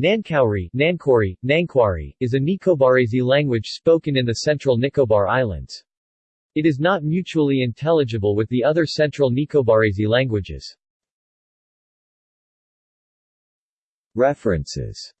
Nankauri, Nankori, Nankwari, is a Nicobarese language spoken in the central Nicobar Islands. It is not mutually intelligible with the other central Nicobarese languages. References